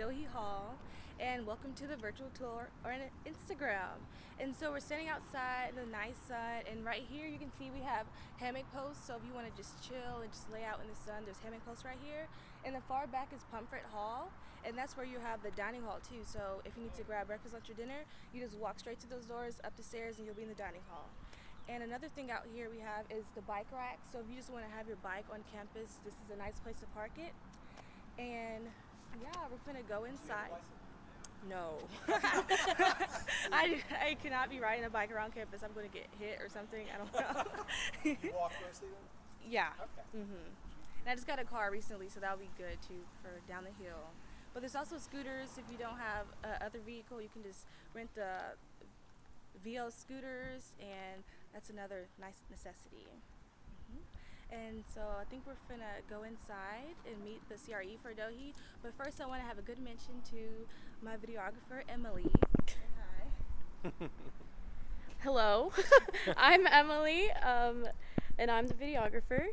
Dohi Hall and welcome to the virtual tour on Instagram. And so we're standing outside in the nice sun and right here you can see we have hammock posts so if you want to just chill and just lay out in the sun there's hammock posts right here. And the far back is Pomfret Hall and that's where you have the dining hall too so if you need to grab breakfast, lunch or dinner you just walk straight to those doors up the stairs and you'll be in the dining hall. And another thing out here we have is the bike rack. So if you just want to have your bike on campus, this is a nice place to park it. And yeah, we're gonna go inside. No. I, I cannot be riding a bike around campus. I'm going to get hit or something. I don't know. you walk mostly then? Yeah. Okay. hmm And I just got a car recently, so that'll be good too for down the hill. But there's also scooters. If you don't have a other vehicle, you can just rent the Veo scooters, and that's another nice necessity. And so I think we're gonna go inside and meet the CRE for Dohi. But first, I want to have a good mention to my videographer Emily. Hi. Hello, I'm Emily, um, and I'm the videographer.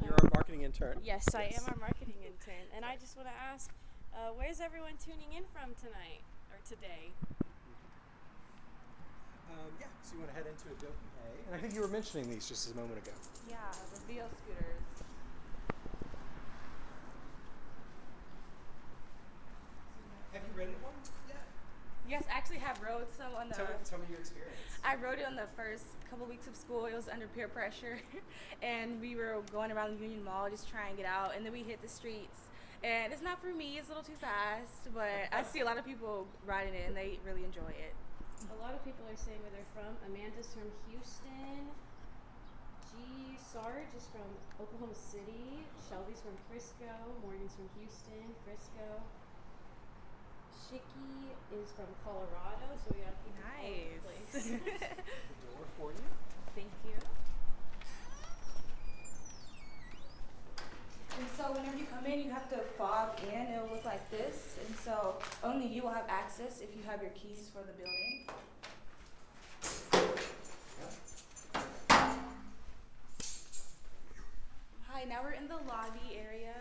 You're our marketing intern. Yes, I am our marketing intern, and I just want to ask, uh, where's everyone tuning in from tonight or today? Um, yeah, so you want to head into a Adohi A. And I think you were mentioning these just a moment ago. Yeah, the Veo scooters. Have you rented one yet? Yes, I actually have rode some on the. Tell me, tell me your experience. I rode it on the first couple weeks of school. It was under peer pressure, and we were going around the Union Mall just trying it out. And then we hit the streets, and it's not for me. It's a little too fast, but I see a lot of people riding it, and they really enjoy it. A lot of people are saying where they're from. Amanda's from Houston. G. Sarge is from Oklahoma City. Shelby's from Frisco. Morgan's from Houston, Frisco. Shiki is from Colorado, so we got people all over the place. Nice. The door for you. Thank you. And so whenever you come in, you have to fob in. It'll look like this. And so only you will have access if you have your keys for the building. Hi, now we're in the lobby area,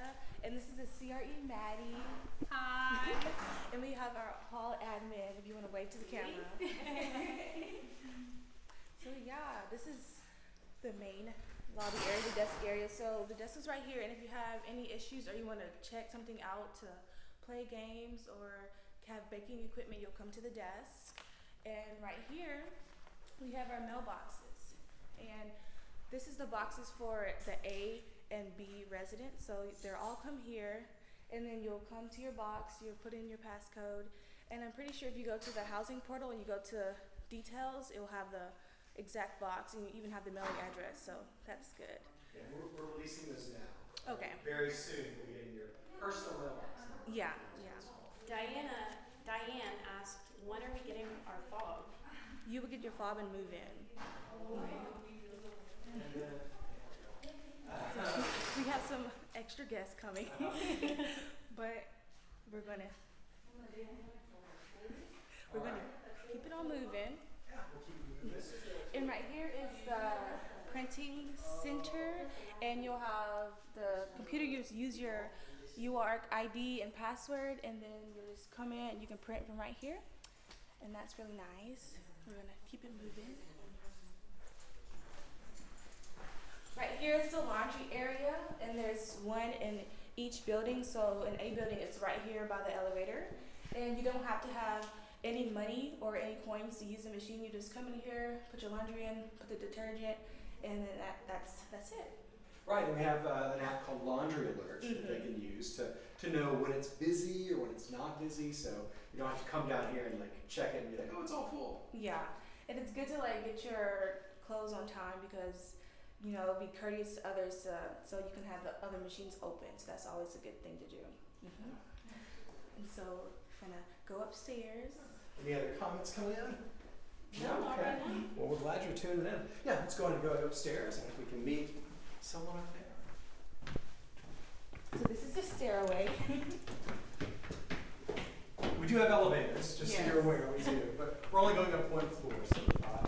and this is the CRE Maddie. Hi. and we have our hall admin, if you want to wave to the camera. so yeah, this is the main lobby area, the desk area. So the desk is right here, and if you have any issues or you want to check something out to play games or have baking equipment, you'll come to the desk. And right here, we have our mailboxes. And this is the boxes for the A and B residents. So they're all come here, and then you'll come to your box, you'll put in your passcode, and I'm pretty sure if you go to the housing portal and you go to details, it will have the exact box, and you even have the mailing address. So that's good. Yeah, we're, we're releasing those now. Okay. Very soon we'll be getting your personal mailbox. Yeah, yeah. Diana, Diane asked, when are we getting our fob? You will get your fob and move in. And then, So we have some extra guests coming, but we're gonna we're gonna keep it on moving. yeah, we'll And right here is the printing center, and you'll have the computer. You just use your UARK ID and password, and then you just come in and you can print from right here, and that's really nice. We're gonna keep it moving. Right here is the laundry area, and there's one in each building. So in A building, it's right here by the elevator, and you don't have to have any money or any coins to use the machine. You just come in here, put your laundry in, put the detergent, and then that, that's that's it. Right, and we have uh, an app called Laundry Alert that they can use to, to know when it's busy or when it's not busy. So you don't have to come down here and like check it and be like, oh, it's all full. Yeah, and it's good to like get your clothes on time because you know be courteous to others uh, so you can have the other machines open. So that's always a good thing to do. hmm And so gonna go upstairs. Any other comments coming in? No, okay. right. Well, we're glad you're tuning in. Yeah, let's go ahead and go upstairs and if we can meet someone up there. So this is the stairway. We do have elevators, just so Yes. you're aware, we do, but we're only going up one floor, so uh,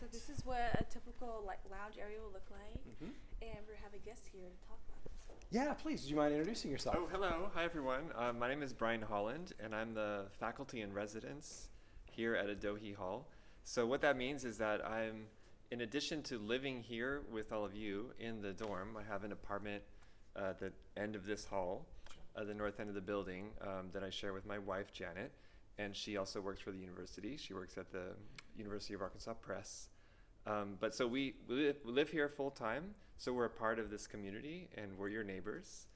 so this is what a typical like lounge area will look like, and we have a guest here. to talk about. Yeah, please. Do you mind introducing yourself? Oh, hello. Hi, everyone. Uh, my name is Brian Holland, and I'm the faculty in residence here at Adohi Hall. So, what that means is that I'm, in addition to living here with all of you in the dorm, I have an apartment uh, at the end of this hall, at the north end of the building, um, that I share with my wife, Janet. And she also works for the university. She works at the University of Arkansas Press. Um, but so we, we live here full time, so we're a part of this community and we're your neighbors,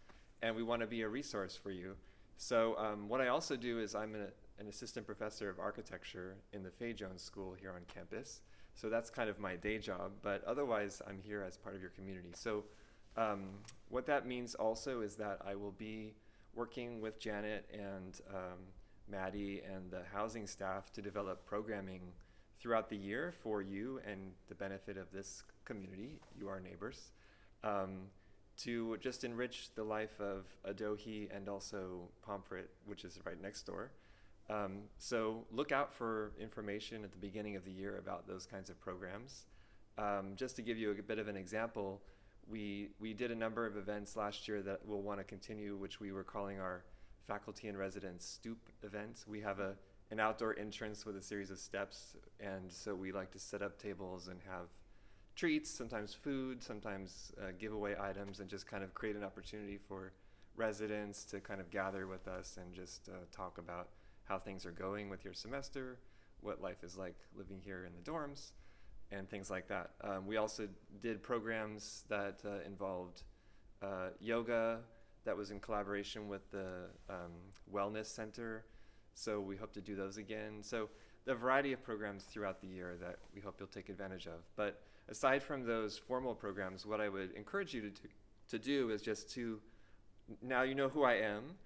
and we want to be a resource for you. So, um, what I also do is I'm an, an assistant professor of architecture in the Fay Jones School here on campus. So, that's kind of my day job, but otherwise, I'm here as part of your community. So, um, what that means also is that I will be working with Janet and um, Maddie and the housing staff to develop programming throughout the year for you and the benefit of this community, you are neighbors, um, to just enrich the life of Adohi and also Pomfret, which is right next door. Um, so look out for information at the beginning of the year about those kinds of programs. Um, just to give you a bit of an example, we, we did a number of events last year that we'll want to continue, which we were calling our faculty and residents stoop events. We have a an outdoor entrance with a series of steps, and so we like to set up tables and have treats, sometimes food, sometimes uh, giveaway items, and just kind of create an opportunity for residents to kind of gather with us and just uh, talk about how things are going with your semester, what life is like living here in the dorms, and things like that. Um, we also did programs that uh, involved uh, yoga that was in collaboration with the um, Wellness Center so we hope to do those again. So the variety of programs throughout the year that we hope you'll take advantage of. But aside from those formal programs, what I would encourage you to do, to do is just to, now you know who I am,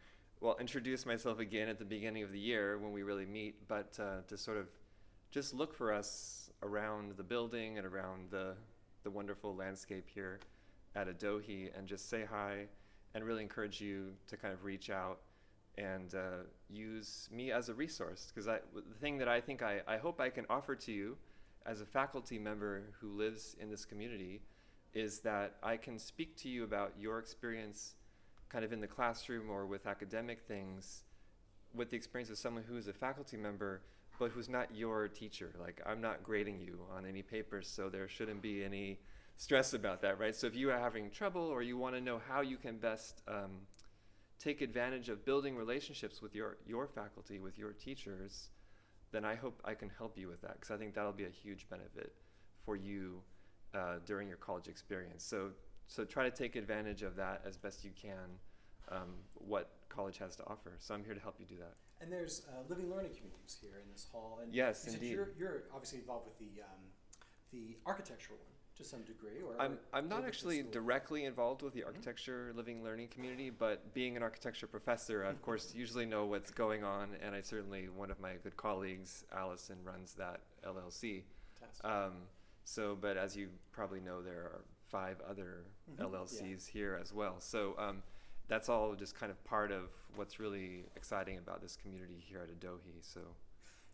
well, introduce myself again at the beginning of the year when we really meet, but uh, to sort of just look for us around the building and around the, the wonderful landscape here at Adohi and just say hi and really encourage you to kind of reach out and uh, use me as a resource. Because the thing that I think I, I hope I can offer to you as a faculty member who lives in this community is that I can speak to you about your experience kind of in the classroom or with academic things with the experience of someone who is a faculty member but who's not your teacher. Like I'm not grading you on any papers, so there shouldn't be any stress about that, right? So if you are having trouble or you want to know how you can best um, take advantage of building relationships with your, your faculty, with your teachers, then I hope I can help you with that because I think that'll be a huge benefit for you uh, during your college experience. So, so try to take advantage of that as best you can, um, what college has to offer. So I'm here to help you do that. And there's uh, living learning communities here in this hall. And yes, indeed. You're, you're, obviously involved with the um, the architectural one to some degree, or I'm, I'm not actually directly involved with the Mm-hmm. architecture living learning community, but being an architecture professor, I of course usually know what's going on, and I certainly one of my good colleagues, Allison, runs that LLC. Um, so, but as you probably know, there are five other Mhm. LLCs here as well. So um, that's all just kind of part of what's really exciting about this community here at Adohi. So,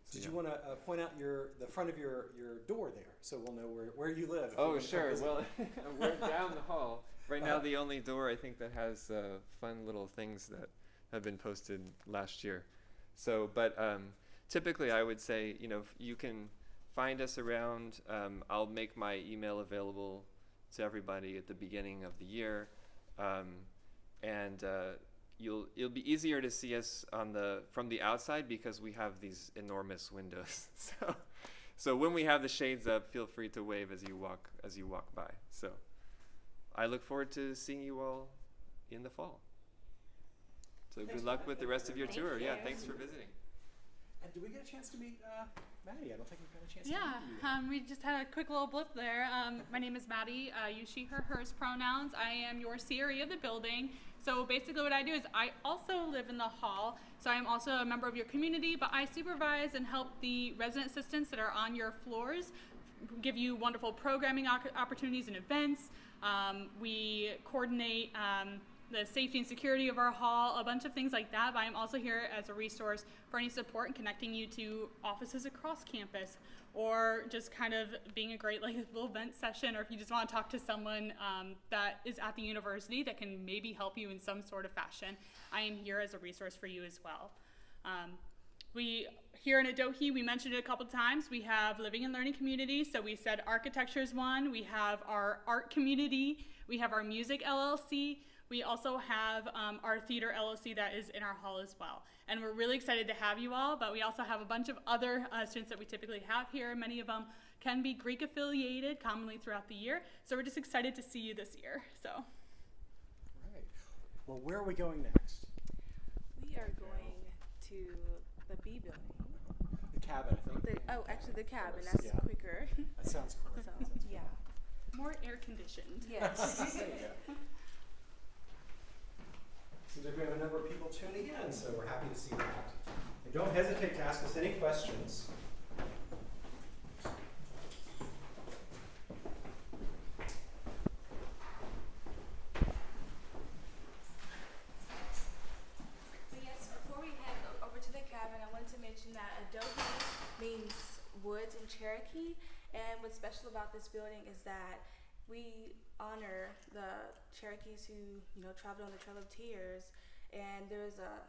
so Did yeah. you want to uh, point out your the front of your, your door there, so we'll know where, where you live? Oh, sure. Well, we're down the hall. Right now, Uh-huh. the only door I think that has uh, fun little things that have been posted last year. So, but um, typically, I would say, you know, you can find us around. Um, I'll make my email available to everybody at the beginning of the year, um, and uh, you'll it'll be easier to see us on the from the outside because we have these enormous windows. so, so when we have the shades up, feel free to wave as you walk as you walk by. So, I look forward to seeing you all in the fall. So Thanks good luck with the rest of your very tour. much. Yeah, thanks for visiting. And did we get a chance to meet uh, Maddie? I don't think we've got a chance Yeah, to meet you. yet. um, we just had a quick little blip there. Um, my name is Maddie. Uh, use she, her, hers pronouns. I am your CRE of the building. So basically, what I do is I also live in the hall. So I am also a member of your community, but I supervise and help the resident assistants that are on your floors give you wonderful programming opportunities and events. Um, we coordinate um, the safety and security of our hall, a bunch of things like that. But I'm also here as a resource for any support and connecting you to offices across campus. Or just kind of being a great like little vent session, or if you just want to talk to someone um, that is at the university that can maybe help you in some sort of fashion, I am here as a resource for you as well. Um, we here in Adohi, we mentioned it a couple times. We have living and learning community. So we said architecture is one. We have our art community. We have our music LLC. We also have um, our theater LLC that is in our hall as well. And we're really excited to have you all, but we also have a bunch of other uh, students that we typically have here. Many of them can be Greek affiliated commonly throughout the year. So we're just excited to see you this year. So Right. Well, where are we going next? We are going to the B building. The cabin, I think. The, oh, actually, the cabin. That's yeah. quicker. That sounds cool. so, yeah. more air conditioned. Yes. Seems like we have a number of people tuning in, so we're happy to see that. And don't hesitate to ask us any questions. Yes, before we head over to the cabin, I wanted to mention that Adohi means woods in Cherokee. And what's special about this building is that we honor the Cherokees who, you know, traveled on the Trail of Tears. And there's a,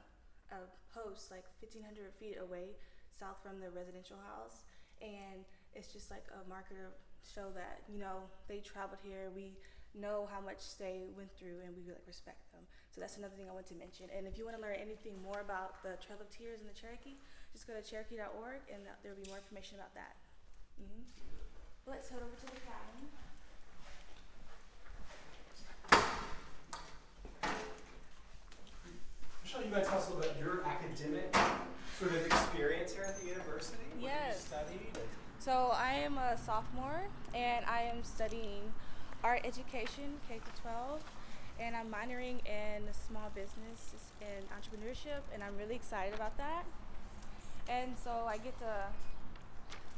a post like 1,500 feet away south from the residential house. And it's just like a marker to show that, you know, they traveled here. We know how much they went through and we like respect them. So that's another thing I want to mention. And if you want to learn anything more about the Trail of Tears and the Cherokee, just go to cherokee.org and there'll be more information about that. hmm Let's head over to the cabin. Michelle, you guys tell us a little bit your academic sort of experience here at the university? Yes. So I am a sophomore and I am studying art education K to 12 and I'm minoring in small business and entrepreneurship and I'm really excited about that. And so I get to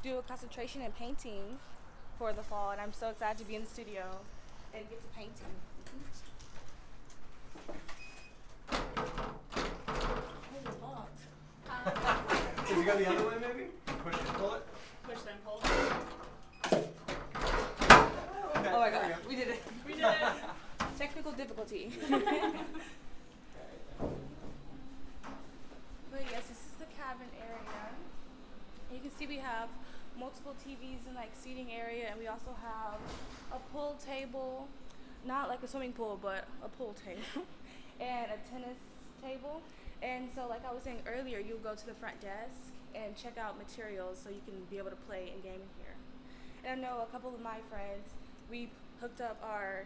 do a concentration in painting for the fall and I'm so excited to be in the studio and get to painting. There's a box. Can you go the other way maybe? Push it, pull it? Push them, pull. Okay, Oh my there we god, we did it. We did it. Technical difficulty. But yes, this is the cabin area. You can see we have multiple TVs and like seating area, and we also have a pool table, not like a swimming pool, but a pool table, and a tennis table. And so, like I was saying earlier, you'll go to the front desk and check out materials so you can be able to play and game in here. And I know a couple of my friends, we hooked up our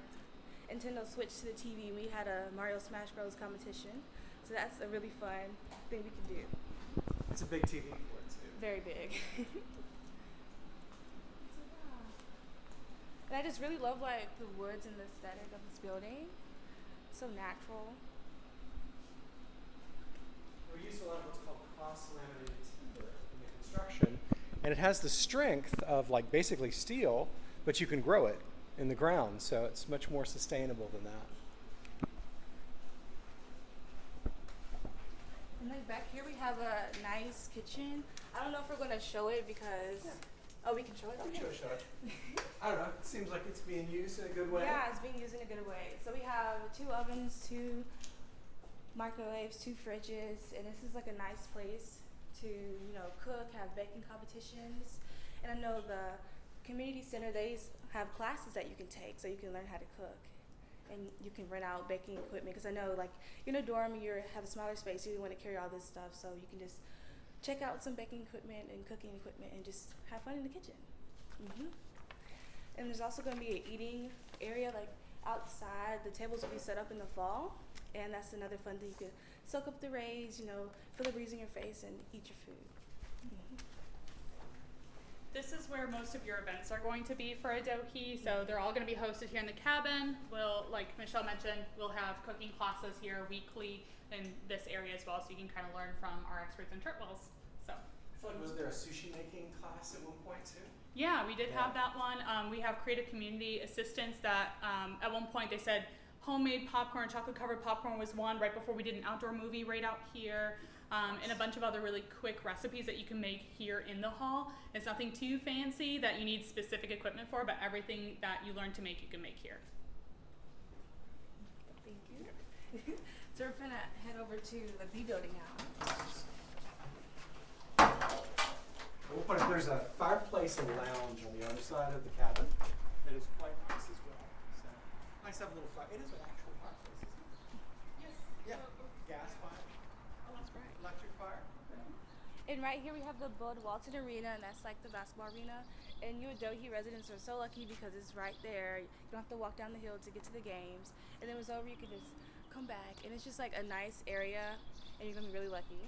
Nintendo Switch to the TV and we had a Mario Smash Bros. competition. So that's a really fun thing we can do. It's a big TV for it too. Very big. and I just really love like the woods and the aesthetic of this building. So natural. We use a lot of what's called cross-laminated timber in the construction, and it has the strength of like basically steel, but you can grow it in the ground, so it's much more sustainable than that. And like back here we have a nice kitchen. I don't know if we're gonna show it because oh we can show it. I'm Okay. sure, sure. I don't know. It seems like it's being used in a good way. Yeah, it's being used in a good way. So we have two ovens, two microwaves, two fridges, and this is like a nice place to, you know, cook, have baking competitions. And I know the community center they have classes that you can take so you can learn how to cook. And you can rent out baking equipment because I know like in a dorm, you have a smaller space, you want to carry all this stuff, so you can just check out some baking equipment and cooking equipment and just have fun in the kitchen. hmm and there's also going to be an eating area like outside. The tables will be set up in the fall, and that's another fun thing. You can soak up the rays, you know, feel the breeze in your face, and eat your food. Mhm. This is where most of your events are going to be for Adohi. So they're all going to be hosted here in the cabin. We'll, like Michelle mentioned, we'll have cooking classes here weekly in this area as well, so you can kind of learn from our experts in Chartwells. So. I feel like was there a sushi making class at one point too? Yeah, we did Yeah. have that one. Um, we have creative community assistance that um, at one point they said homemade popcorn, chocolate covered popcorn was one right before we did an outdoor movie right out here. um, and a bunch of other really quick recipes that you can make here in the hall. It's nothing too fancy that you need specific equipment for, but everything that you learn to make, you can make here. Thank you. so we're gonna head over to the B building now. We'll put it, there's a fireplace and lounge on the other side of the cabin. That is quite nice as well. So nice to have a little fire. It is an actual fireplace, isn't it? Yes. Yeah. Gas fire, Oh, that's right. electric fire. And right here we have the Bud Walton Arena, and that's like the basketball arena. And you Adohi residents are so lucky because it's right there. You don't have to walk down the hill to get to the games. And then when it's over, you can just come back, and it's just like a nice area, and you're gonna be really lucky.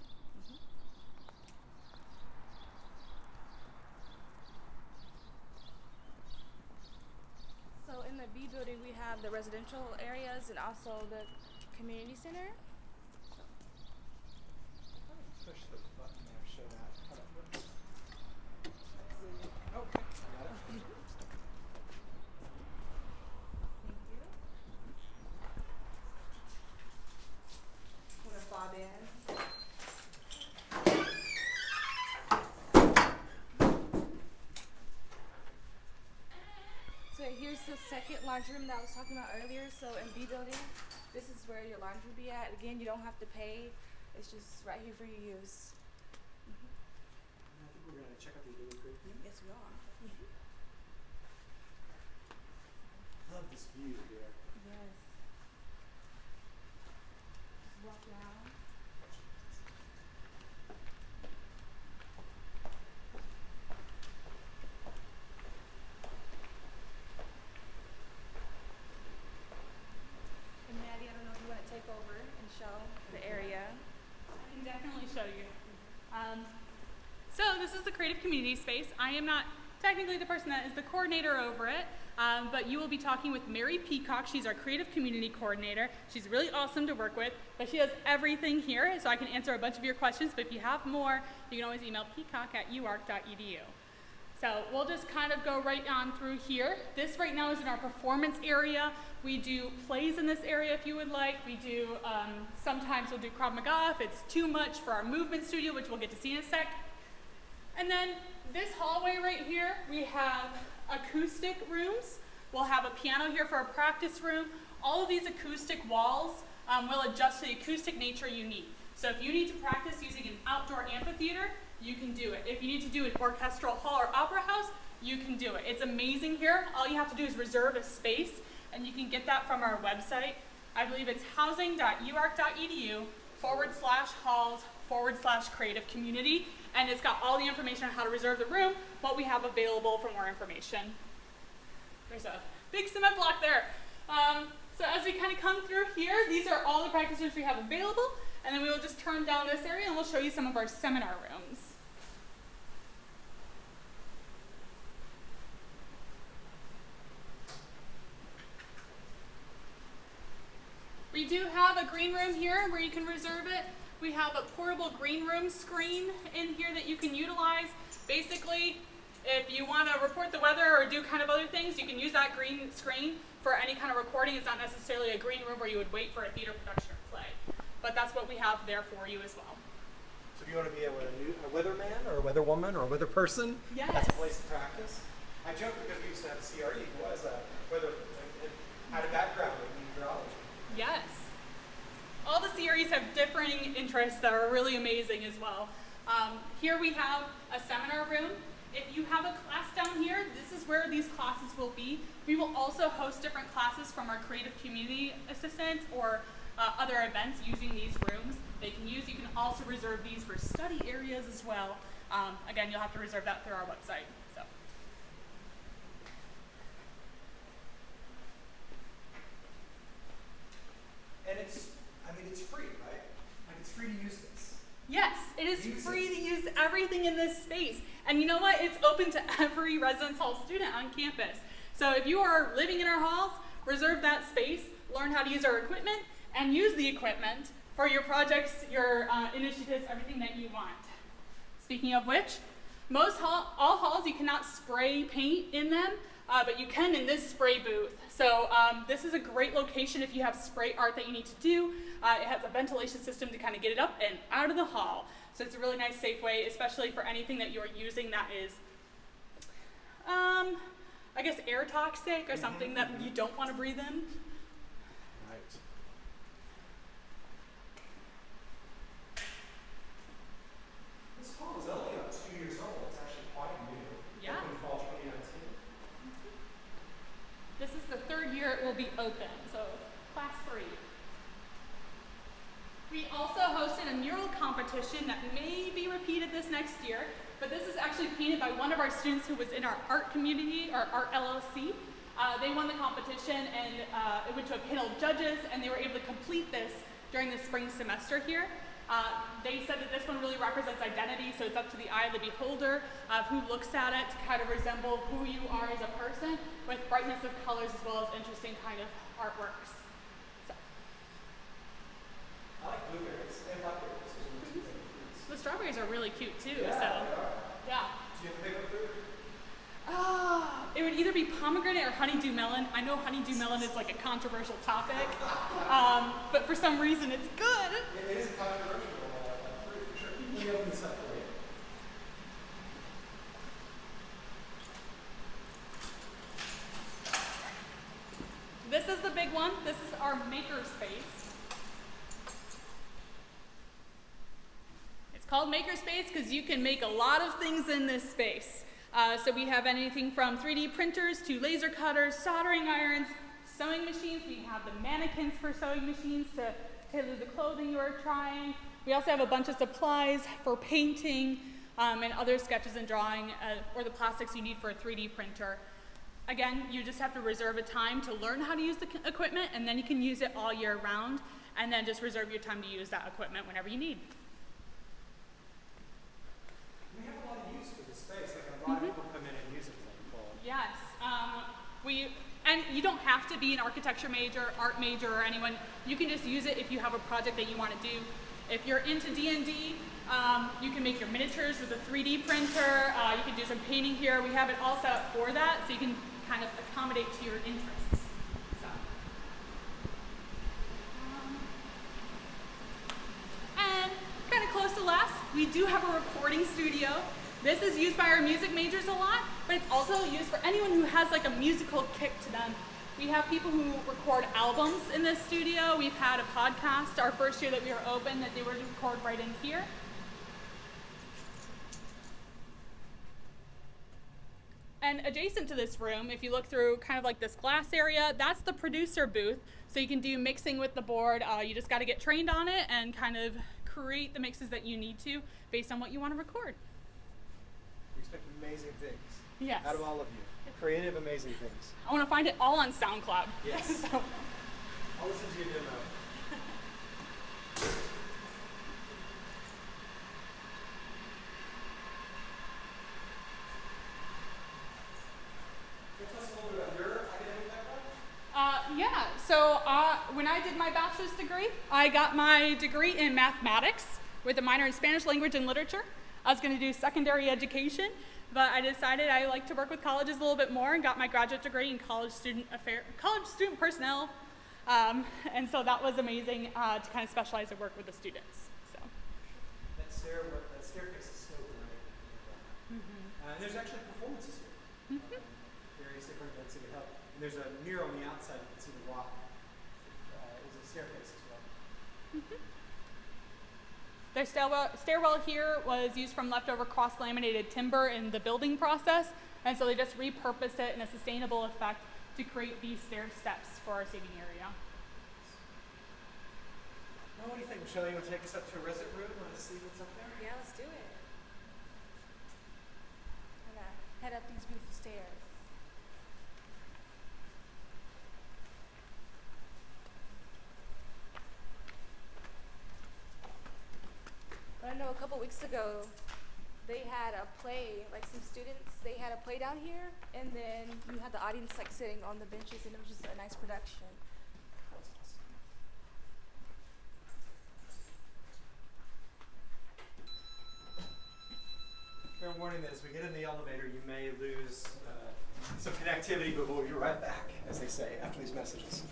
In the B building, we have the residential areas and also the community center. Thank you. Fob in? Second laundry room that I was talking about earlier. So in B building, this is where your laundry will be at. Again, you don't have to pay. It's just right here for your use. Mm-hmm. I think we're gonna check out the Adobe Creek. Yes, we are. Love this view here. Yes. Just walk around. And Maddie, I don't know if you want to take over and show the area. I can definitely show you. Um, so this is the creative community space. I am not technically the person that is the coordinator over it, um, but you will be talking with Mary Peacock. She's our creative community coordinator. She's really awesome to work with, but she does everything here, so I can answer a bunch of your questions. But if you have more, you can always email peacock at uark.edu. So we'll just kind of go right on through here. This right now is in our performance area. We do plays in this area if you would like. We do, um, sometimes we'll do Krav Maga if it's too much for our movement studio, which we'll get to see in a sec. And then this hallway right here, we have acoustic rooms. We'll have a piano here for a practice room. All of these acoustic walls um, will adjust to the acoustic nature you need. So if you need to practice using an outdoor amphitheater, you can do it. If you need to do an orchestral hall or opera house, you can do it. It's amazing here. All you have to do is reserve a space, and you can get that from our website. I believe it's housing.uark.edu forward slash halls forward slash creative community. And it's got all the information on how to reserve the room, what we have available for more information. There's a big cement block there. Um, so as we kind of come through here, these are all the practice rooms we have available. And then we will just turn down this area and we'll show you some of our seminar rooms. We do have a green room here where you can reserve it. We have a portable green room screen in here that you can utilize. Basically, if you want to report the weather or do kind of other things, you can use that green screen for any kind of recording. It's not necessarily a green room where you would wait for a theater production or play. But that's what we have there for you as well. So if you want to be a, a, weatherman or a weatherwoman or a weather person, that's a place to practice. I joke because we used to have a CRE who was a weather had a background in meteorology. Yes. All the CREs have differing interests that are really amazing as well. Um, here we have a seminar room. If you have a class down here, this is where these classes will be. We will also host different classes from our creative community assistants or uh, other events using these rooms. They can use. You can also reserve these for study areas as well. Um, again, you'll have to reserve that through our website. So. And it's, mean, it's free, right? Like it's free to use this. Yes, it is Use free to use everything in this space. And you know what? It's open to every residence hall student on campus. So if you are living in our halls, reserve that space, learn how to use our equipment, and use the equipment for your projects, your uh, initiatives, everything that you want. Speaking of which, most hall, all halls you cannot spray paint in them. uh, but you can in this spray booth. So um, this is a great location if you have spray art that you need to do. Uh, it has a ventilation system to kind of get it up and out of the hall. So it's a really nice, safe way, especially for anything that you're using that is, um, I guess, air toxic or something that you don't want to breathe in. Right. This hall is only about two years old. It's actually quite new. Yeah. Opened fall 2019. This is the third year it will be open, so class three. We also hosted a mural competition that may be repeated this next year, but this is actually painted by one of our students who was in our art community, our art LLC. Uh, they won the competition and uh, it went to a panel of judges and they were able to complete this during the spring semester here. Uh, they said that this one really represents identity, so it's up to the eye of the beholder of who looks at it to kind of resemble who you are as a person with brightness of colors as well as interesting kind of artworks. I like blueberries and blackberries. Those are my two favorite fruits. the strawberries are really cute too, Yeah, so they are. yeah. Do you have a favorite fruit? Ah, it would either be pomegranate or honeydew melon. I know honeydew melon is like a controversial topic, um, but for some reason it's good. It is controversial fruit for sure. Let me open this up for you. This is the big one. This is our maker space. It's called makerspace because you can make a lot of things in this space. Uh, so we have anything from 3D printers to laser cutters, soldering irons, sewing machines. We have the mannequins for sewing machines to tailor the clothing you are trying. We also have a bunch of supplies for painting um, and other sketches and drawing uh, or the plastics you need for a 3D printer. Again, you just have to reserve a time to learn how to use the equipment and then you can use it all year round and then just reserve your time to use that equipment whenever you need. We have a lot of use for this a lot of people come in and use it as like fall. Yes, um, we, and you don't have to be an architecture major, art major, or anyone. You can just use it if you have a project that you want to do. If you're into D&D, um, you can make your miniatures with a 3D printer. Uh, you can do some painting here. We have it all set up for that, so you can kind of accommodate to your interests. So. Um, and kind of close to last, we do have a recording studio. This is used by our music majors a lot, but it's also used for anyone who has like a musical kick to them. We have people who record albums in this studio. We've had a podcast our first year that we were open that they were to record right in here. And adjacent to this room, if you look through kind of like this glass area, that's the producer booth. So you can do mixing with the board. Uh, you just got to get trained on it and kind of create the mixes that you need to based on what you want to record. We expect amazing things Yes. out of all of you. Creative, amazing things. I want to find it all on SoundCloud. Yes. so, I'll listen to your demo. Can you tell us a little bit about your academic background? uh, yeah. So uh, when I did my bachelor's degree, I got my degree in mathematics with a minor in Spanish language and literature. I was going to do secondary education, but I decided I like to work with colleges a little bit more and got my graduate degree in college student affair, college student personnel. Um, and so that was amazing uh, to kind of specialize and work with the students. So. That, stair, that staircase is so great. Uh, and there's actually performances here. Uh, various different events that can help. And there's a mirror on the outside. You can see the rock. Uh, is a staircase as well. Their stairwell, stairwell here was used from leftover cross laminated timber in the building process, and so they just repurposed it in a sustainable effect to create these stair steps for our seating area. Well, what do you think, Michelle? You want to take us up to a resident room? Want to see what's up there? Yeah, let's do it. I'm gonna head up these beautiful stairs. I know a couple weeks ago they had a play, like some students, they had a play down here, and then you had the audience like sitting on the benches, and it was just a nice production. Fair warning that as we get in the elevator, you may lose uh, some connectivity, but we'll be right back, as they say, after these messages.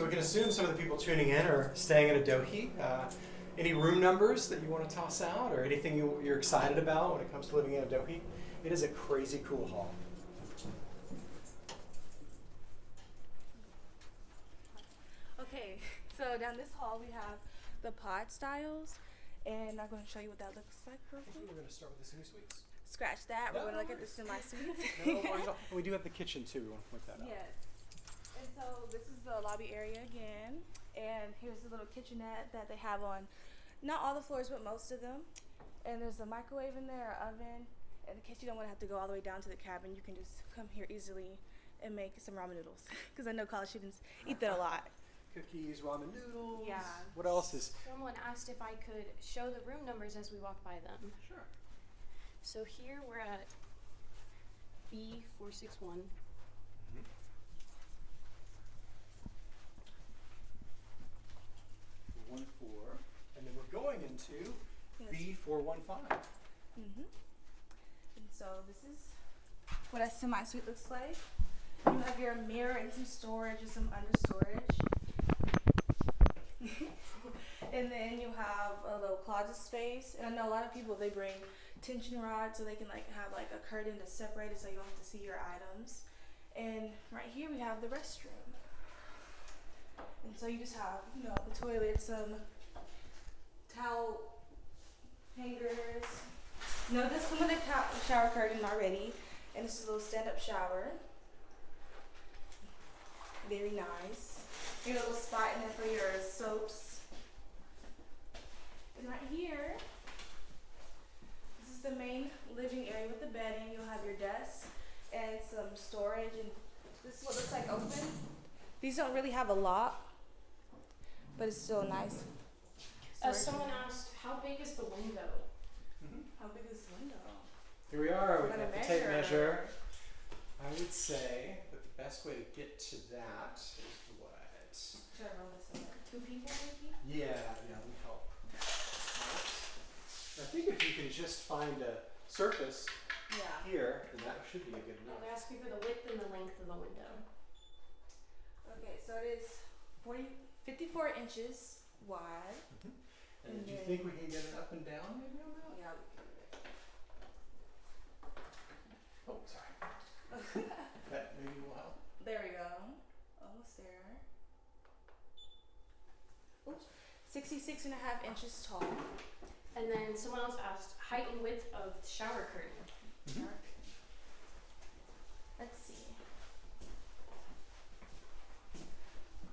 So we can assume some of the people tuning in are staying at Adohi. Uh, any room numbers that you want to toss out, or anything you, you're excited about when it comes to living in Adohi? It is a crazy cool hall. Okay, so down this hall we have the pod styles, and I'm going to show you what that looks like. real quick. we're going to start with the semi suites. Scratch that. No, We're going to no look at the worries. semi suites. No worries. We do have the kitchen too. We want to point that out. Yes. And so this is the lobby area again, and here's the little kitchenette that they have on not all the floors, but most of them. And there's a microwave in there, an oven, and in case you don't want to have to go all the way down to the cabin, you can just come here easily and make some ramen noodles. Because I know college students eat that a lot. Cookies, ramen noodles. Yeah. What else is? Someone asked if I could show the room numbers as we walked by them. Sure. So here we're at B461. One four, and then we're going into Yes. B four one five. Mm-hmm. And so this is what a semi suite looks like. You have your mirror and some storage and some under storage. and then you have a little closet space. And I know a lot of people they bring tension rods so they can like have like a curtain to separate it so you don't have to see your items. And right here we have the restroom. And so you just have, you know, the toilet, some um, towel hangers. No, this come with a shower curtain already, and this is a little stand-up shower. Very nice. Your little spot in there for your soaps. And right here, this is the main living area with the bedding. You'll have your desk and some storage, and this is what looks like open. These don't really have a lock, but it's still nice. Uh, someone asked, how big is the window? How big is the window? Here we are. We're We gonna have the tape measure. I would say that the best way to get to that is what? Should I roll this over? Two people maybe? Yeah, yeah, we help. Right. I think if you can just find a surface Yeah. here, then that should be a good No, enough. they're asking for the width and the length of the window. Okay, so it is 40, 54 inches wide. And do you think we can get it up and down maybe on that? Yeah. Oh, sorry. that maybe will help. There we go. Almost there. Oops. 66 and a half inches tall. And then someone else asked, height and width of the shower curtain. Mhm. Let's see.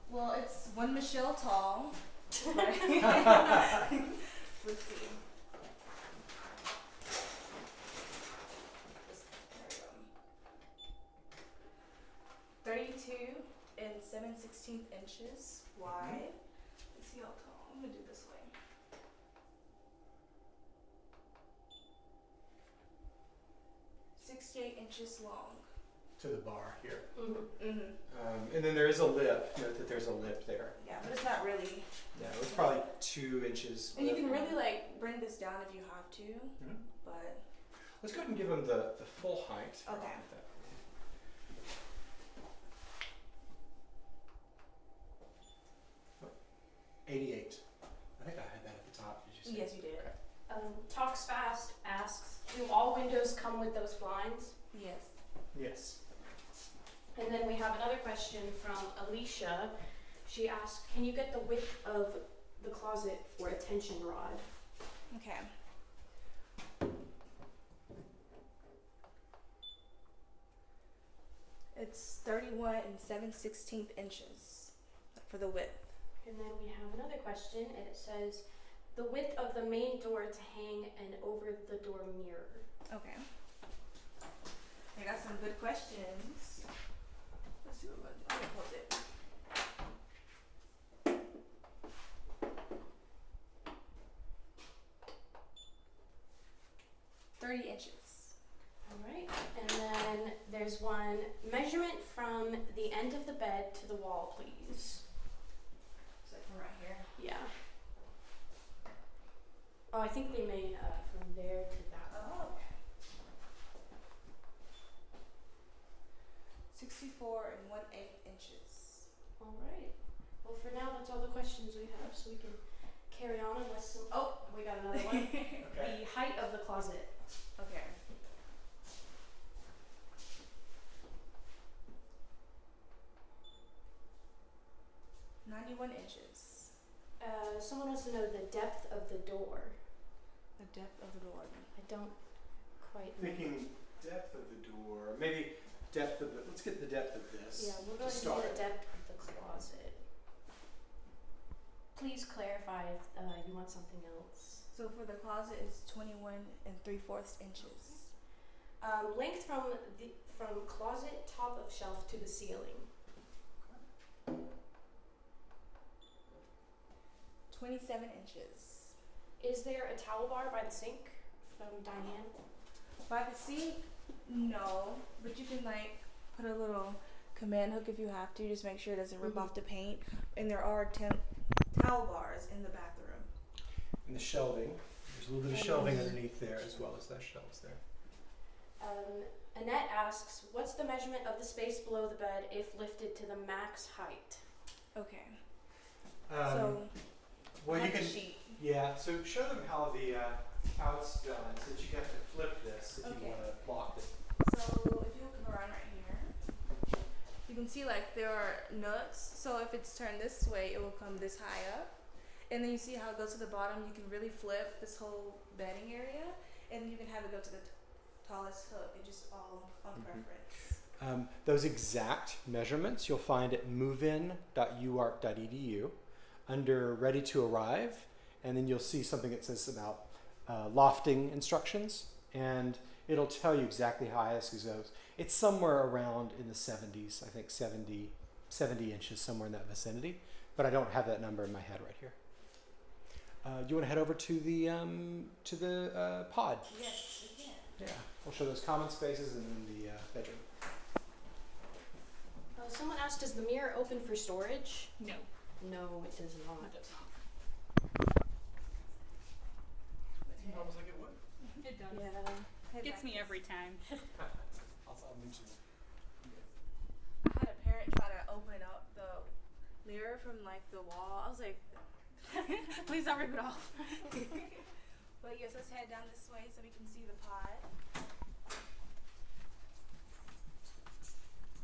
Well, it's one Michelle tall. Right? Let's see. There we go. Thirty-two and seven sixteenth inches wide. Mm-hmm. Let's see how tall. I'm gonna do this way. Sixty-eight inches long. To the bar here. Mm-hmm. Mm-hmm. Um, and then there is a lip. Note that there's a lip there. Yeah, but it's not really. Yeah, it's probably two inches. And you can really like bring this down if you have to, Mhm. but Let's go ahead and give them the, the full height. Here, Okay. that for you. Oh, 88. I think I had that at the top. Did you say? yes, you did. Okay. Um, Talks Fast asks, do all windows come with those blinds? Yes. Yes. And then we have another question from Alicia. She asked, can you get the width of the closet for a tension rod? Okay. It's 31 and 7 16th inches for the width. And then we have another question, and it says, the width of the main door to hang and over the door mirror. Okay. I got some good questions. Let's see what I'm gonna do. I'm gonna close it. Thirty inches. All right, and then there's one measurement from the end of the bed to the wall, please. So from right here. Yeah. Oh, I think they mean uh, from there to that. Oh. 64 and 1 8 inches. All right. Well, for now, that's all the questions we have, so we can carry on unless. Some, oh, we got another one. okay. The height of the closet. Okay. Ninety-one inches. Uh, someone wants to know the depth of the door. The depth of the door. I don't quite. know. Thinking depth of the door, maybe depth of the, let's get the depth of this. Yeah, we'll go to ahead start. do the depth of the closet. Please clarify if uh, you want something else. So for the closet it's twenty-one and three fourths inches. Um, length from the from closet top of shelf to the ceiling. Twenty-seven inches. Is there a towel bar by the sink from Diane? By the sink, no, but you can like put a little command hook if you have to. Just make sure it doesn't rip Mhm. off the paint. And there are temp towel bars in the bathroom. And the shelving, there's a little bit of shelving underneath there as well as those shelves there. Um, Annette asks, "What's the measurement of the space below the bed if lifted to the max height?" Okay. Um, so well, you can, sheet. yeah, so show them how the, uh, how it's done, so that you have to flip this if Okay. you wanna lock it. So if you come around right here, you can see like there are nuts. So if it's turned this way, it will come this high up. And then you see how it goes to the bottom. You can really flip this whole bedding area, and you can have it go to the t- tallest hook. It just all on Mhm. preference. Um, those exact measurements you'll find at movein.uark.edu under Ready to Arrive, and then you'll see something that says about uh, lofting instructions, and it'll tell you exactly how high this goes. It's somewhere around in the 70s, I think 70, 70 inches, somewhere in that vicinity, but I don't have that number in my head right here. Uh, you want to head over to the um, to the uh, pod? Yes, we can. Yeah, we'll show those common spaces and then the uh, bedroom. Uh, someone asked, "Does the mirror open for storage?" No. No, it does not. It does not. Almost like it would. It does. Yeah. Head Gets back me every time. I had a parent try to open up the mirror from like the wall. I was like, please don't rip it off. but yes, let's head down this way so we can see the pod.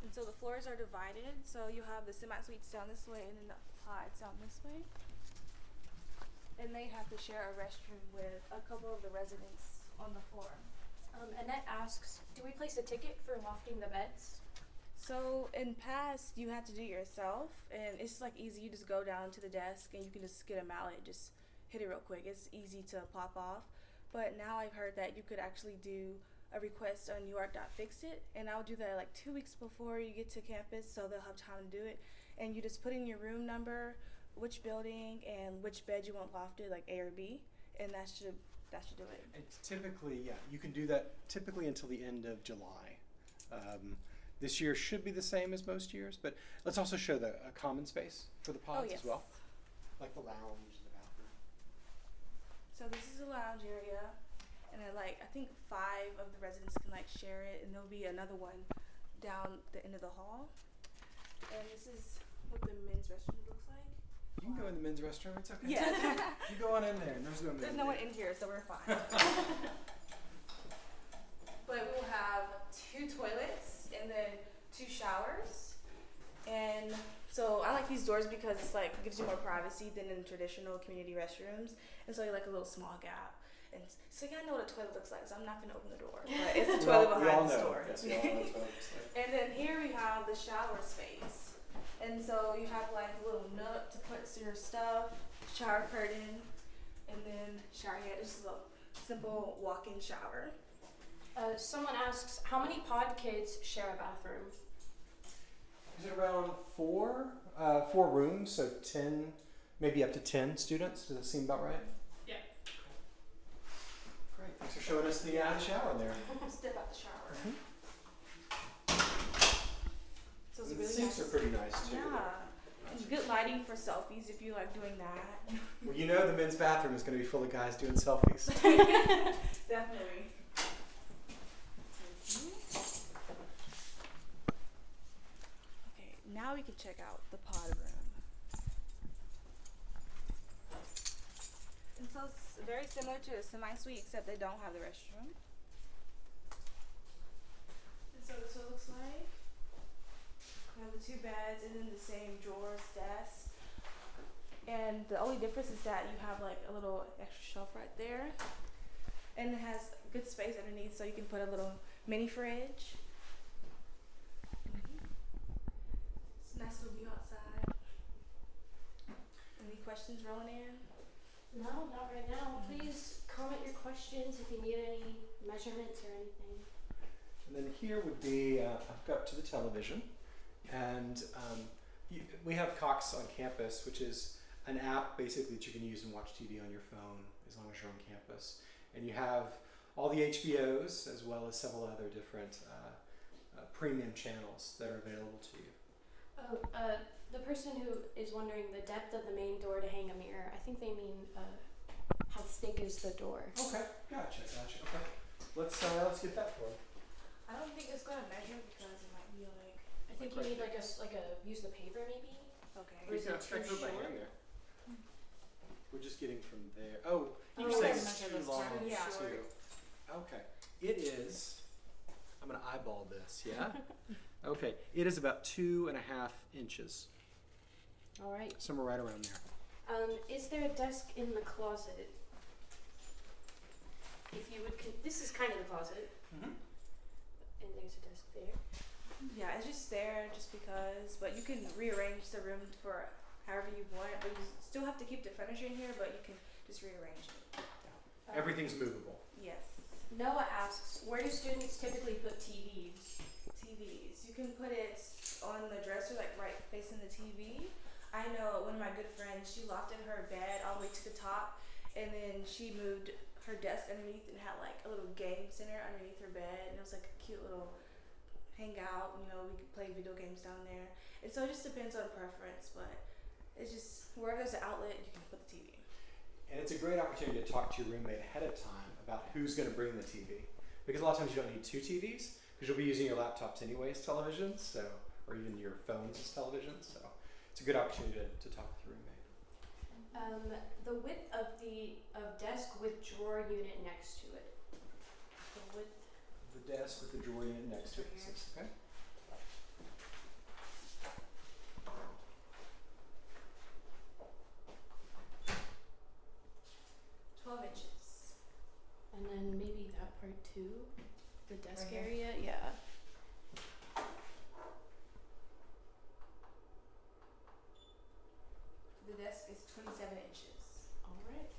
And so the floors are divided. So you have the semi suites down this way and then the pods down this way. And they have to share a restroom with a couple of the residents on the floor. Um, Annette asks, "Do we place a ticket for lofting the beds?" So in past, you had to do it yourself, and it's like easy. You just go down to the desk and you can just get a mallet, just hit it real quick. It's easy to pop off. But now I've heard that you could actually do a request on UARK.fixit, and I'll do that like two weeks before you get to campus, so they'll have time to do it. And you just put in your room number, which building, and which bed you want lofted, like A or B, and that should that should do it. It's typically, yeah, you can do that typically until the end of July. Um, this year should be the same as most years, but let's also show the a common space for the pods oh yes. as well, like the lounge the bathroom. So this is a lounge area, and then like I think five of the residents can like share it, and there'll be another one down the end of the hall. And this is what the men's restroom looks like. You can go in the men's restroom. It's okay. Yeah. You go on in there. and There's no. There's men no one in here, so we're fine. but we'll have two toilets and then two showers. And so I like these doors because it's like gives you more privacy than in traditional community restrooms. And so you like a little small gap. And so you gotta know what a toilet looks like. So I'm not gonna open the door, but it's the toilet all- behind the know. door. Yes, we all know what it looks like. And then here we have the shower space. And so you have like a little nook to put your stuff, shower curtain, and then shower head. It's just a simple walk-in shower. Uh, someone asks, "How many pod kids share a bathroom?" Is it around four? Uh, four rooms, so ten, maybe up to ten students. Does that seem about right? Yeah. Great. Thanks for showing us the, uh, the shower in there. Step out the shower. Mhm. So So it's the really sinks nice. are pretty nice too. Yeah. And good lighting for selfies if you like doing that. Well, you know the men's bathroom is going to be full of guys doing selfies. Definitely. Okay, now we can check out the pod room. And so it's very similar to a semi-suite, except they don't have the restroom. And so this what it looks like. We have the two beds and then the same drawers, desk. And the only difference is that you have like a little extra shelf right there. And it has good space underneath so you can put a little mini fridge. It's a nice little view outside. Any questions rolling in? No, not right now. Please comment your questions if you need any measurements or anything. And then here would be, uh, I've got to the television, and um, you, we have Cox on campus, which is an app basically that you can use and watch TV on your phone as long as you're on campus. And you have all the HBOs as well as several other different uh, uh, premium channels that are available to you. Oh, uh, the person who is wondering the depth of the main door to hang a mirror, I think they mean uh, how thick is the door. Okay, gotcha, gotcha. Okay, let's uh, let's get that for you. I don't think it's gonna measure because it might be like I think you need like a s- like a use the paper maybe. okay. Or is it too short? We're just getting from there. Oh, Oh, you're saying yes. it's Measure too long down. Yeah. too. Okay, it is. I'm gonna eyeball this. Yeah. okay, it is about two and a half inches, All right. somewhere right around there. Um, is there a desk in the closet? If you would, con- this is kind of the closet, Mm-hmm. and there's a desk there. Yeah, it's just there just because, but you can rearrange the room for however you want it. But you still have to keep the furniture in here, but you can just rearrange it. Um, Everything's movable. Yes. Noah asks, where do students typically put TVs? TVs. You can put it on the dresser, like right facing the TV. I know one of my good friends, she lofted her bed all the way to the top, and then she moved her desk underneath and had like a little game center underneath her bed, and it was like a cute little hangout. You know, we could play video games down there, and so it just depends on preference, but it's just wherever there's an outlet, you can put the TV. And it's a great opportunity to talk to your roommate ahead of time about who's going to bring the TV. Because a lot of times you don't need two TVs because you'll be using your laptops anyway as televisions, so or even your phones as televisions. So it's a good opportunity to, to talk with your roommate. Um, the width of the of desk with drawer unit next to it. The width. The desk with the drawer unit next to it. Right Okay. Twelve inches. And then maybe that part too, the desk Right area, yeah. The desk is twenty-seven inches. All right.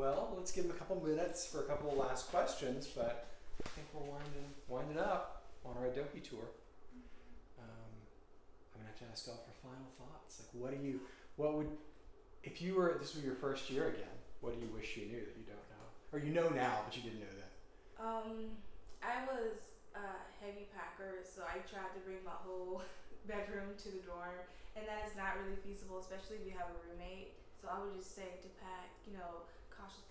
Well, let's give them a couple minutes for a couple of last questions, but I think we're winding winding up on our Adohi tour. Um, I'm gonna have to ask y'all for final thoughts. Like, what do you, what would, if you were this was your first year again, what do you wish you knew that you don't know, or you know now but you didn't know then? Um, I was a heavy packer, so I tried to bring my whole bedroom to the dorm, and that is not really feasible, especially if you have a roommate. So I would just say to pack, you know, cautious,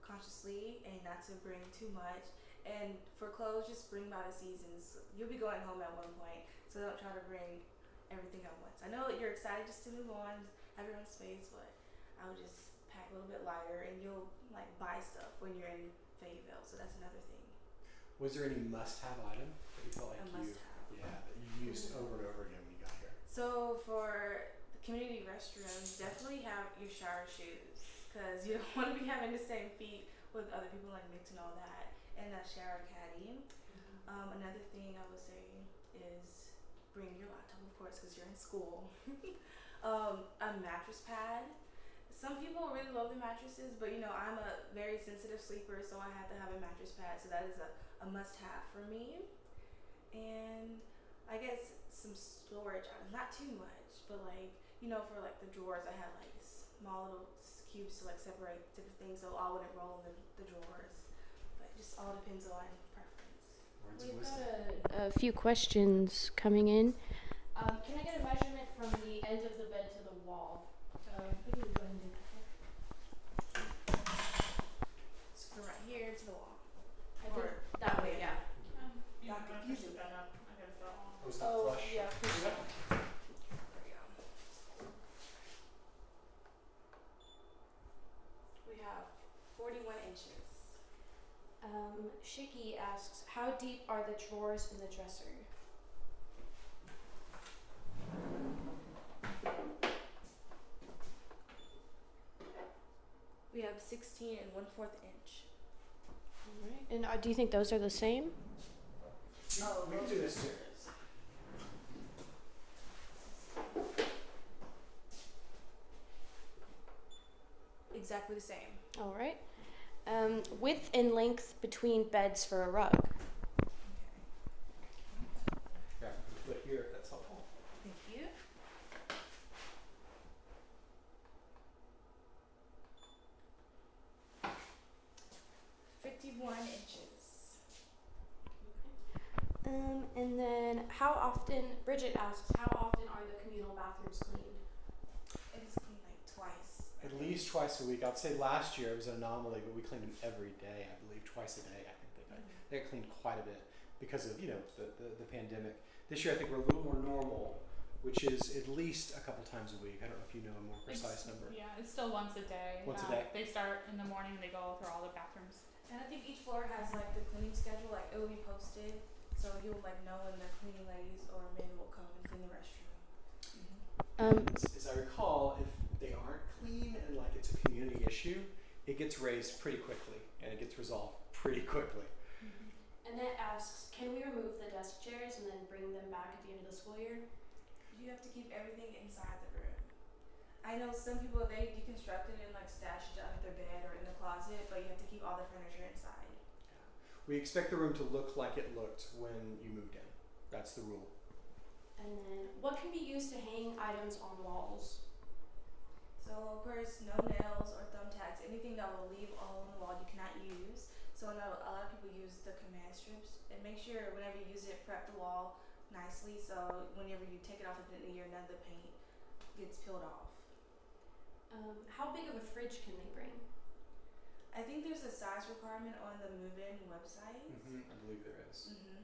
consciously, and not to bring too much. And for clothes, just bring by the seasons. You'll be going home at one point, so don't try to bring everything at once. I know you're excited just to move on, have your own space, but I would just pack a little bit lighter, and you'll like buy stuff when you're in Fayetteville. So that's another thing. Was there any must-have item that you felt like a you, yeah, that you used mm-hmm. over and over again when you got here? So for the community restrooms, definitely have your shower shoes because you don't want to be having the same feet with other people like mix and all that, and a shower caddy. Um, another thing I would say is bring your laptop, of course, because you're in school. um, a mattress pad. Some people really love the mattresses, but you know I'm a very sensitive sleeper, so I had to have a mattress pad. So that is a, a must-have for me. And I guess some storage items, not too much, but like you know for like the drawers, I had like small little cubes to like separate different things, so all wouldn't roll in the, the drawers. But it just all depends on preference. We've got a, a, few questions coming in. Um, can I get a measurement from the end of the bed to the wall? Um, asks, how deep are the drawers in the dresser? We have 16 and one fourth inch. Alright. And uh, do you think those are the same? Oh, we can do this too. Exactly the same. Alright. Um, width and length between beds for a rug. Yeah, I can put it here if that's helpful. Thank you. Fifty-one inches. Um, and then how often, Bridget asks, how often are the communal bathrooms cleaned? It is cleaned like twice. At least twice a week. I'd say last year it was an anomaly, but we cleaned them every day. I believe twice a day. I think they got they got cleaned quite a bit because of you know the, the, the pandemic. This year I think we're a little more normal, which is at least a couple times a week. I don't know if you know a more precise It's- number. Yeah, it's still once a day. Once a Um, day. They start in the morning and they go through all the bathrooms. And I think each floor has like the cleaning schedule, like it will be posted, so you'll like know when the cleaning ladies or men will come and clean the restroom. Um, As, as I recall, if they aren't clean and like it's a community issue, it gets raised pretty quickly and it gets resolved pretty quickly. Mm-hmm. And Annette asks, can we remove the desk chairs and then bring them back at the end of the school year? You have to keep everything inside the room. I know some people they deconstruct it and like stash it under their bed or in the closet, but you have to keep all the furniture inside. We expect the room to look like it looked when you moved in. That's the rule. And then, what can be used to hang items on walls? So of course, no nails or thumbtacks, anything that will leave a hole in the wall you cannot use. So I know a lot of people use the command strips and make sure whenever you use it, prep the wall nicely so whenever you take it off at the end of the year, none of the paint gets peeled off. Um, how big of a fridge can they bring? I think there's a size requirement on the move-in website. I believe there is. Mm-hmm.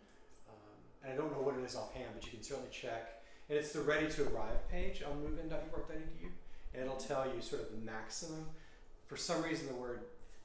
Um, and I don't know what it is offhand, but you can certainly check. And it's the ready to arrive page on movein.uark.edu. And it'll tell you sort of the maximum. For some reason, the word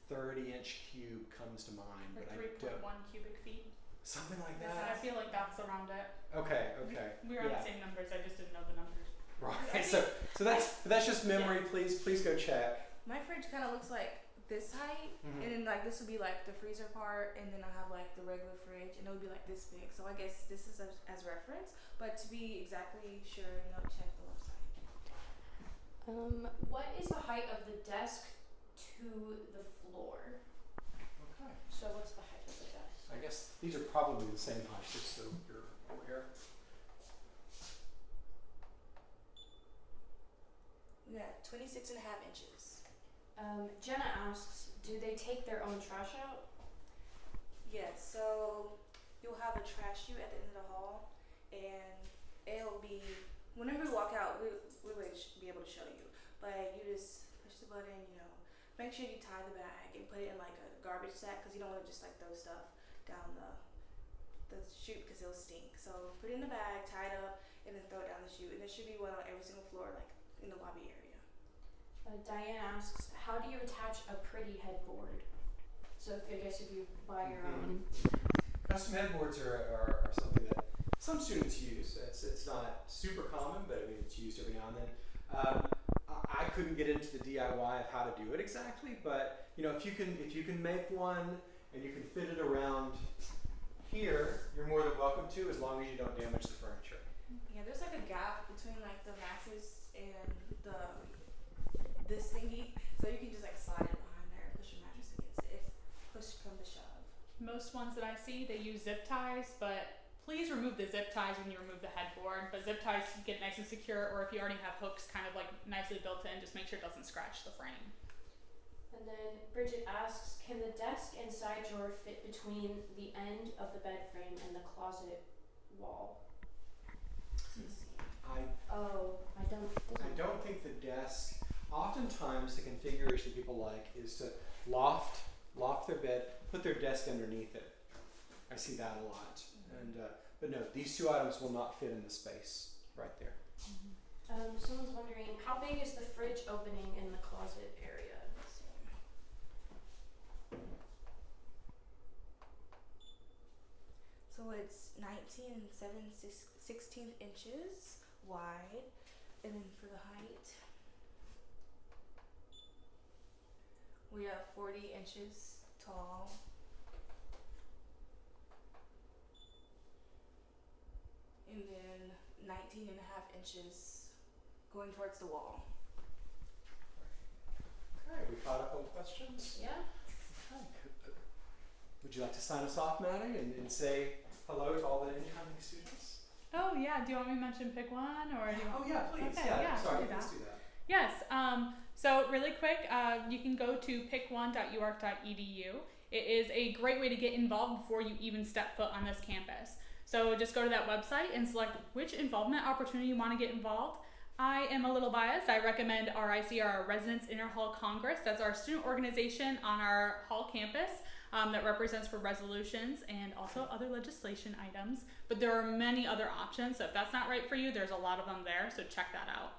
30 inch cube comes to mind, Or but I don't. one cubic feet. Something like that. I feel like that's around it. Okay, okay. We were on the same numbers. I just didn't know the numbers. Right. So, so that's that's just memory. Please, please go check. My fridge kind of looks like this height, Mhm. and then like this would be like the freezer part, and then I have like the regular fridge, and it would be like this big. So I guess this is as, as reference, but to be exactly sure, you know, check the website. Um, what is the height of the desk to the floor? Okay. So what's the height of the desk? I guess these are probably the same height, just so you're aware. We got 26 and a half inches. Um, Jenna asks, do they take their own trash out? Yes, so you'll have a trash chute at the end of the hall, and it'll be whenever we walk out, we we would sh- be able to show you. But you just push the button, you know, make sure you tie the bag and put it in like a garbage sack because you don't want to just like throw stuff down the the chute because it'll stink. So put it in the bag, tie it up, and then throw it down the chute. And there should be one on every single floor, like in the lobby area. Uh, Diane asks, how do you attach a pretty headboard? So if, I guess if you buy your Mhm. own. Custom headboards are, are, are something that some students use. It's, it's not super common, but I mean, it's used every now and then. Um, I, I couldn't get into the DIY of how to do it exactly, but you know, if you can, if you can make one and you can fit it around here, you're more than welcome to, as long as you don't damage the furniture. Yeah, there's like a gap between like the mattress and the this thingy, so you can just like slide it behind there and push your mattress against it if push come to shove. Most ones that I see, they use zip ties, but please remove the zip ties when you remove the headboard. But zip ties get nice and secure, or if you already have hooks kind of like nicely built in, just make sure it doesn't scratch the frame. And then Bridget asks, can the desk and side drawer fit between the end of the bed frame and the closet wall? I Oh, I don't. I don't think the desk. Oftentimes, the configuration people like is to loft loft their bed, put their desk underneath it. I see that a lot. And uh, but no, these two items will not fit in the space right there. Um, someone's wondering, how big is the fridge opening in the closet area? So it's 19 and 7 six, 16 inches wide. And then for the height, we have 40 inches tall. And then 19 and a half inches going towards the wall. Okay, we caught up on questions? Yeah. Okay. Would you like to sign us off, Maddie, and, and say hello to all the incoming students? Oh yeah. Do you want me to mention pick one or do you want? Oh, yeah, please. Okay, yeah, yeah, sorry, do please that. do that. Yes. Um, so really quick, uh, you can go to pick1.uark.edu. It is a great way to get involved before you even step foot on this campus. So just go to that website and select which involvement opportunity you want to get involved. I am a little biased. I recommend RIC, our Residence Interhall Congress. That's our student organization on our hall campus um, that represents for resolutions and also other legislation items. But there are many other options. So if that's not right for you, there's a lot of them there. So check that out.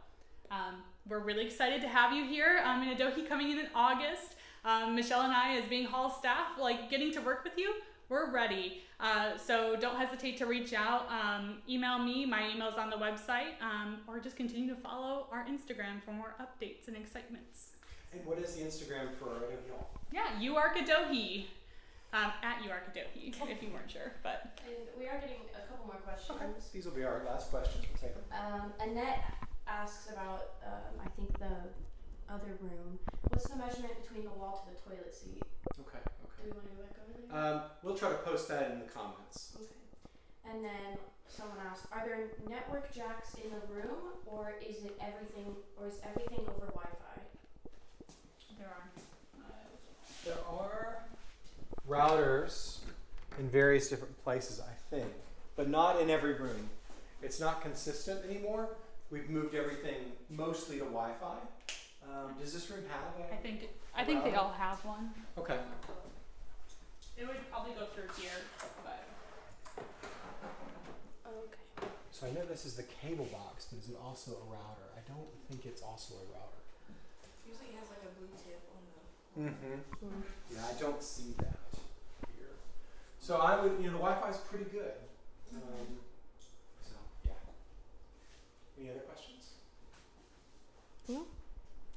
Um, we're really excited to have you here um, in Adohi coming in in August. Um, Michelle and I, as being hall staff, like getting to work with you, we're ready. Uh, so don't hesitate to reach out. Um, email me, my email's on the website, um, or just continue to follow our Instagram for more updates and excitements. And what is the Instagram for Adohi Hall? Yeah, UARK Adohi. Um, at UARK Adohi, if you weren't sure. But And we are getting a couple more questions. Okay, these will be our last questions. We'll take them. Um, Annette asks about, um, I think the other room. What's the measurement between the wall to the toilet seat? Okay, Do okay. we want to go back over there? Um, we'll try to post that in the comments. okay. And then someone asked, are there network jacks in the room, or is it everything, or is everything over Wi-Fi? there are. Uh, There are routers in various different places, I think, but not in every room. It's not consistent anymore. We've moved everything mostly to Wi-Fi. Um, does this room have a? I think I think they all have one. Okay. It would probably go through here, but Okay. So I know this is the cable box, but is it also a router? I don't think it's also a router. Usually it has like a blue tip on the. Mm-hmm. Yeah, I don't see that here. So I would, you know, the Wi-Fi is pretty good. Um, so yeah. Any other questions? No,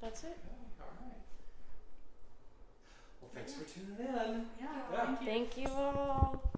that's it. Okay, all right. Well, thanks for tuning in. yeah. Yeah. Thank you. Thank you all.